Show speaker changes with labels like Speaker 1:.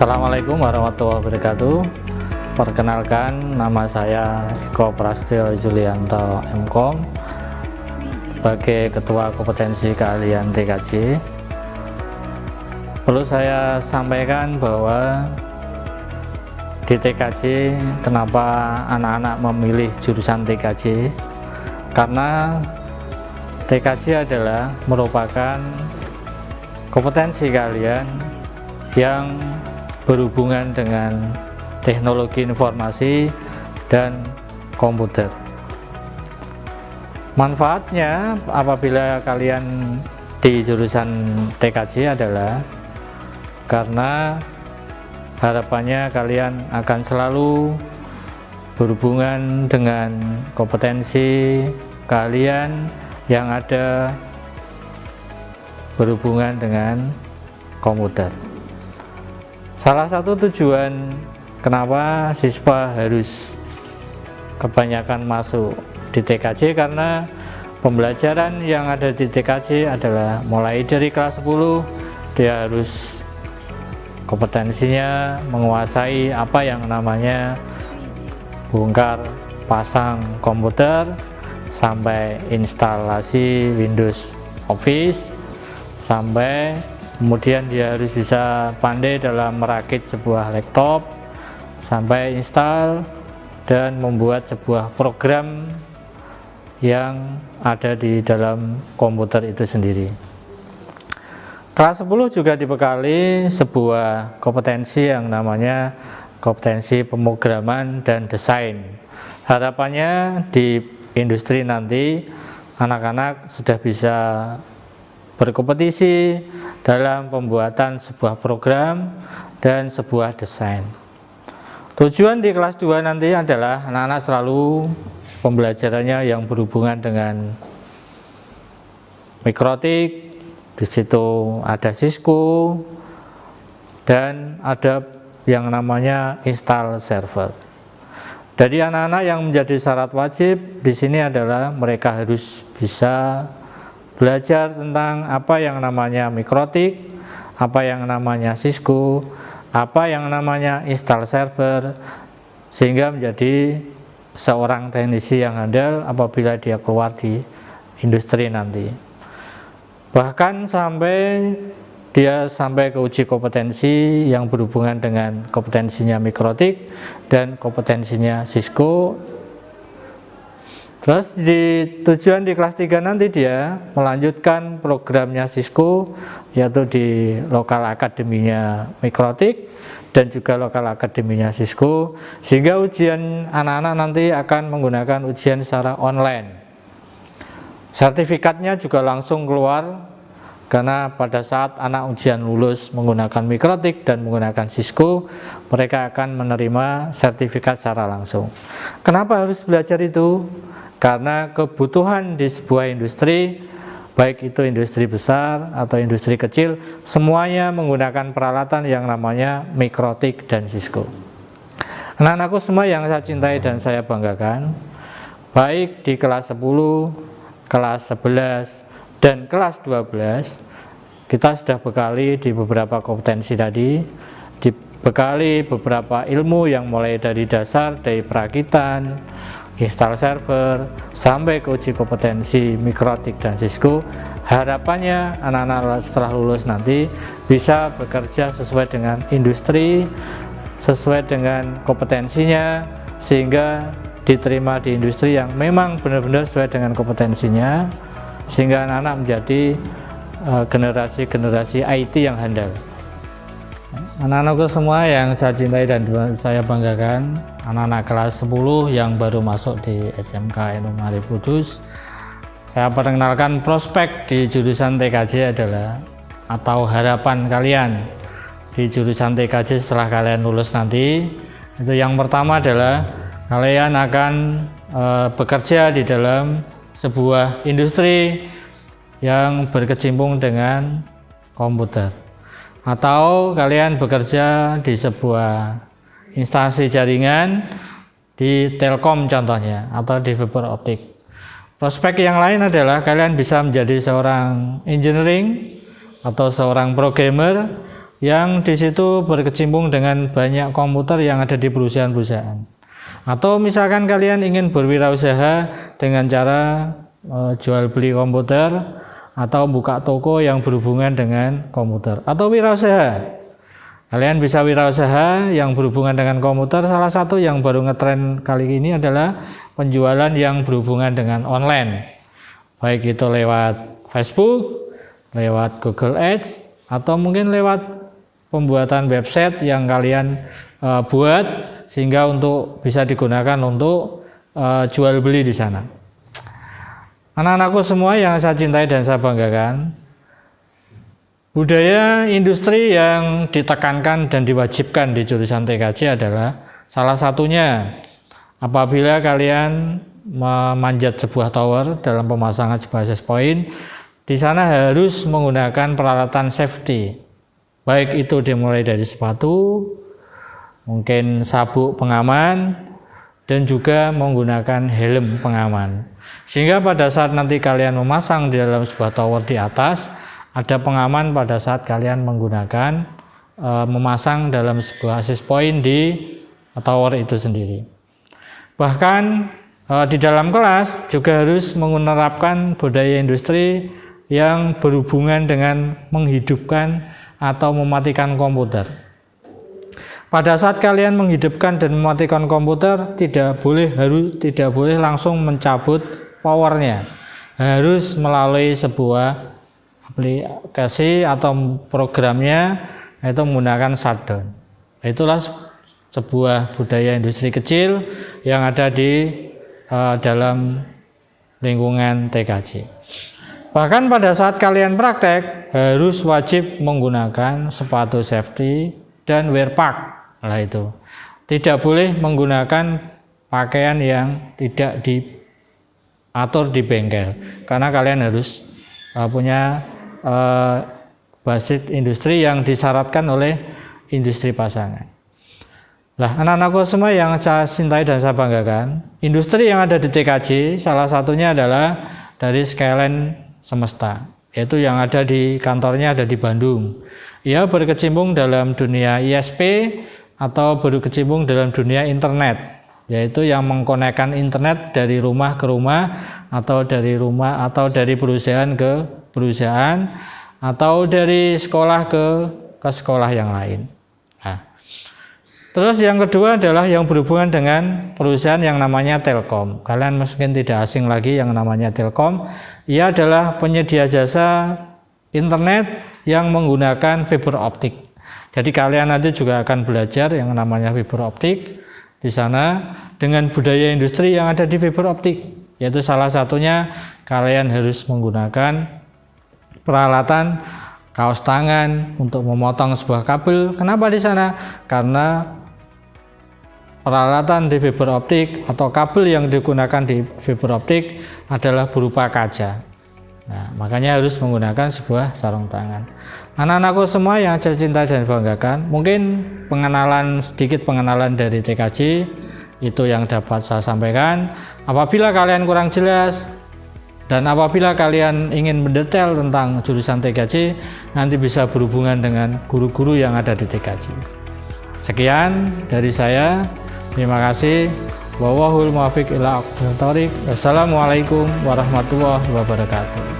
Speaker 1: Assalamualaikum warahmatullahi wabarakatuh. Perkenalkan nama saya Eko Prastio Julianto MKOM sebagai Ketua Kompetensi Keahlian TKJ Perlu saya sampaikan bahwa di TKJ kenapa anak-anak memilih jurusan TKJ karena TKJ adalah merupakan kompetensi kalian yang berhubungan dengan teknologi informasi dan komputer. Manfaatnya apabila kalian di jurusan TKJ adalah karena harapannya kalian akan selalu berhubungan dengan kompetensi kalian yang ada berhubungan dengan komputer. Salah satu tujuan kenapa siswa harus kebanyakan masuk di TKJ karena pembelajaran yang ada di TKJ adalah mulai dari kelas 10 dia harus kompetensinya menguasai apa yang namanya bongkar pasang komputer sampai instalasi Windows Office sampai kemudian dia harus bisa pandai dalam merakit sebuah laptop sampai install dan membuat sebuah program yang ada di dalam komputer itu sendiri. Kelas 10 juga dibekali sebuah kompetensi yang namanya kompetensi pemrograman dan desain. Harapannya di industri nanti anak-anak sudah bisa berkompetisi dalam pembuatan sebuah program dan sebuah desain. Tujuan di kelas 2 nanti adalah anak-anak selalu pembelajarannya yang berhubungan dengan mikrotik, di situ ada Cisco dan ada yang namanya install server. Jadi anak-anak yang menjadi syarat wajib di sini adalah mereka harus bisa belajar tentang apa yang namanya mikrotik, apa yang namanya Cisco, apa yang namanya install server, sehingga menjadi seorang teknisi yang handal apabila dia keluar di industri nanti. Bahkan sampai dia sampai ke uji kompetensi yang berhubungan dengan kompetensinya mikrotik dan kompetensinya Cisco Terus di tujuan di kelas 3 nanti dia melanjutkan programnya Cisco yaitu di lokal akademinya Mikrotik dan juga lokal akademinya Cisco sehingga ujian anak-anak nanti akan menggunakan ujian secara online. Sertifikatnya juga langsung keluar karena pada saat anak ujian lulus menggunakan Mikrotik dan menggunakan Cisco mereka akan menerima sertifikat secara langsung. Kenapa harus belajar itu? Karena kebutuhan di sebuah industri baik itu industri besar atau industri kecil semuanya menggunakan peralatan yang namanya mikrotik dan Cisco anak-anakku semua yang saya cintai dan saya banggakan baik di kelas 10 kelas 11 dan kelas 12 kita sudah bekali di beberapa kompetensi tadi dibekali beberapa ilmu yang mulai dari dasar dari perakitan install server, sampai ke uji kompetensi mikrotik dan Cisco, harapannya anak-anak setelah lulus nanti bisa bekerja sesuai dengan industri, sesuai dengan kompetensinya, sehingga diterima di industri yang memang benar-benar sesuai dengan kompetensinya, sehingga anak-anak menjadi eh, generasi-generasi IT yang handal. Anak-anakku semua yang saya cintai dan saya banggakan, anak-anak kelas 10 yang baru masuk di SMK Eno Mari Kudus, saya perkenalkan prospek di jurusan TKJ adalah atau harapan kalian di jurusan TKJ setelah kalian lulus nanti. Itu yang pertama adalah kalian akan e, bekerja di dalam sebuah industri yang berkecimpung dengan komputer atau kalian bekerja di sebuah instansi jaringan di Telkom contohnya atau di fiber optik. Prospek yang lain adalah kalian bisa menjadi seorang engineering atau seorang programmer yang di situ berkecimpung dengan banyak komputer yang ada di perusahaan-perusahaan. Atau misalkan kalian ingin berwirausaha dengan cara e, jual beli komputer atau buka toko yang berhubungan dengan komputer atau wirausaha. Kalian bisa wirausaha yang berhubungan dengan komputer. Salah satu yang baru ngetren kali ini adalah penjualan yang berhubungan dengan online. Baik itu lewat Facebook, lewat Google Ads, atau mungkin lewat pembuatan website yang kalian uh, buat sehingga untuk bisa digunakan untuk uh, jual beli di sana. Anak-anakku semua yang saya cintai dan saya banggakan, budaya industri yang ditekankan dan diwajibkan di jurusan TKJ adalah salah satunya apabila kalian memanjat sebuah tower dalam pemasangan sebuah access point, di sana harus menggunakan peralatan safety. Baik itu dimulai dari sepatu, mungkin sabuk pengaman, dan juga menggunakan helm pengaman. Sehingga pada saat nanti kalian memasang di dalam sebuah tower di atas, ada pengaman pada saat kalian menggunakan e, memasang dalam sebuah access point di tower itu sendiri. Bahkan e, di dalam kelas juga harus menerapkan budaya industri yang berhubungan dengan menghidupkan atau mematikan komputer. Pada saat kalian menghidupkan dan mematikan komputer, tidak boleh harus tidak boleh langsung mencabut powernya. Harus melalui sebuah aplikasi atau programnya itu menggunakan shutdown. Itulah sebuah budaya industri kecil yang ada di uh, dalam lingkungan TKJ. Bahkan pada saat kalian praktek harus wajib menggunakan sepatu safety dan wear pack. Nah itu. Tidak boleh menggunakan pakaian yang tidak diatur di bengkel karena kalian harus uh, punya uh, basis industri yang disyaratkan oleh industri pasangan. Lah, anak-anakku semua yang saya cintai dan saya banggakan, industri yang ada di TKJ salah satunya adalah dari Skyline semesta yaitu yang ada di kantornya ada di Bandung ia berkecimpung dalam dunia ISP atau berkecimpung dalam dunia internet yaitu yang mengkonekkan internet dari rumah ke rumah atau dari rumah atau dari perusahaan ke perusahaan atau dari sekolah ke ke sekolah yang lain. Nah, Terus yang kedua adalah yang berhubungan dengan perusahaan yang namanya Telkom. Kalian mungkin tidak asing lagi yang namanya Telkom. Ia adalah penyedia jasa internet yang menggunakan fiber optik. Jadi kalian nanti juga akan belajar yang namanya fiber optik di sana dengan budaya industri yang ada di fiber optik. Yaitu salah satunya kalian harus menggunakan peralatan kaos tangan untuk memotong sebuah kabel. Kenapa di sana? Karena peralatan di fiber optik atau kabel yang digunakan di fiber optik adalah berupa kaca. Nah, makanya harus menggunakan sebuah sarung tangan. Anak-anakku semua yang saya cinta dan banggakan, mungkin pengenalan sedikit pengenalan dari TKJ itu yang dapat saya sampaikan. Apabila kalian kurang jelas dan apabila kalian ingin mendetail tentang jurusan TKJ, nanti bisa berhubungan dengan guru-guru yang ada di TKJ. Sekian dari saya. Terima kasih. Wawahul muafiq ila Wassalamualaikum warahmatullahi wabarakatuh.